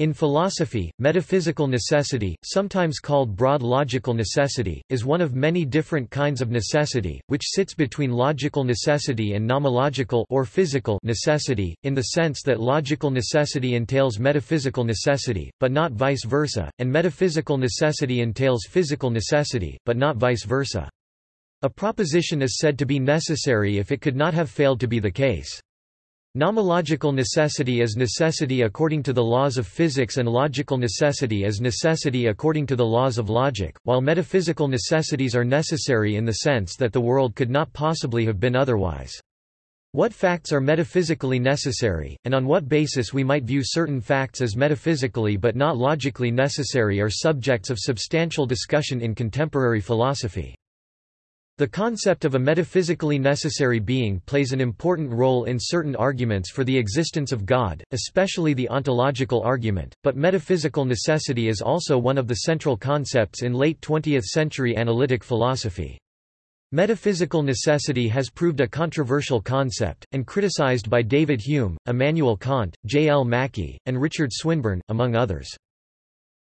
In philosophy, metaphysical necessity, sometimes called broad logical necessity, is one of many different kinds of necessity, which sits between logical necessity and nomological or physical necessity, in the sense that logical necessity entails metaphysical necessity, but not vice versa, and metaphysical necessity entails physical necessity, but not vice versa. A proposition is said to be necessary if it could not have failed to be the case. Nomological necessity is necessity according to the laws of physics and logical necessity is necessity according to the laws of logic, while metaphysical necessities are necessary in the sense that the world could not possibly have been otherwise. What facts are metaphysically necessary, and on what basis we might view certain facts as metaphysically but not logically necessary are subjects of substantial discussion in contemporary philosophy. The concept of a metaphysically necessary being plays an important role in certain arguments for the existence of God, especially the ontological argument, but metaphysical necessity is also one of the central concepts in late 20th-century analytic philosophy. Metaphysical necessity has proved a controversial concept, and criticized by David Hume, Immanuel Kant, J. L. Mackie, and Richard Swinburne, among others.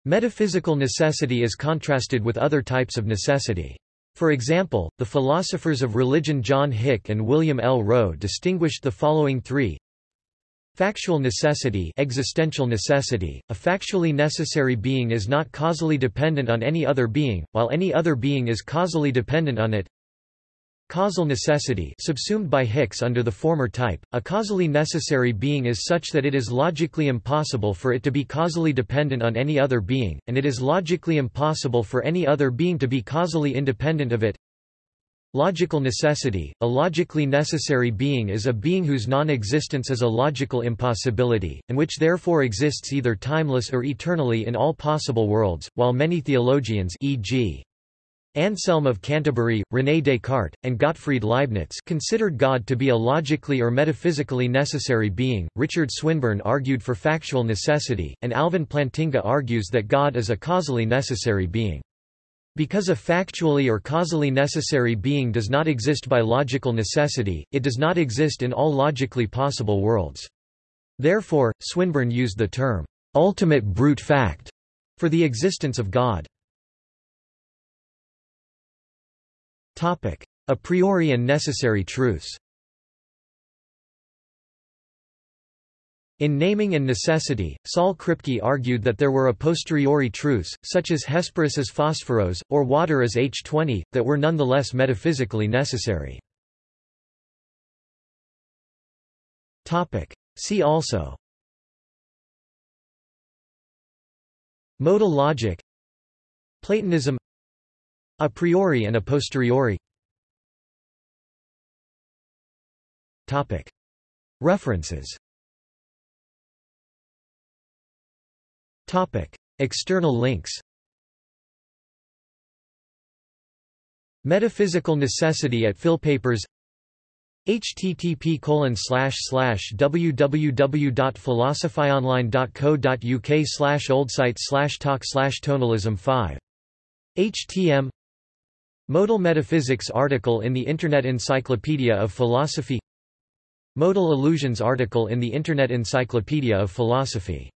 Metaphysical necessity is contrasted with other types of necessity. For example, the philosophers of religion John Hick and William L. Rowe distinguished the following three Factual necessity existential necessity, a factually necessary being is not causally dependent on any other being, while any other being is causally dependent on it Causal necessity subsumed by Hicks under the former type, a causally necessary being is such that it is logically impossible for it to be causally dependent on any other being, and it is logically impossible for any other being to be causally independent of it. Logical necessity, a logically necessary being is a being whose non-existence is a logical impossibility, and which therefore exists either timeless or eternally in all possible worlds, while many theologians e.g. Anselm of Canterbury, René Descartes, and Gottfried Leibniz considered God to be a logically or metaphysically necessary being, Richard Swinburne argued for factual necessity, and Alvin Plantinga argues that God is a causally necessary being. Because a factually or causally necessary being does not exist by logical necessity, it does not exist in all logically possible worlds. Therefore, Swinburne used the term, ultimate brute fact, for the existence of God. A priori and necessary truths. In Naming and Necessity, Saul Kripke argued that there were a posteriori truths, such as Hesperus as Phosphorus, or water as H2O, that were nonetheless metaphysically necessary. See also. Modal logic. Platonism a priori and a posteriori. References. External links. Metaphysical necessity at Philpapers http www.philosophyonline.co.uk slash oldsites slash talk slash tonalism 5 htm Modal Metaphysics article in the Internet Encyclopedia of Philosophy. Modal Illusions article in the Internet Encyclopedia of Philosophy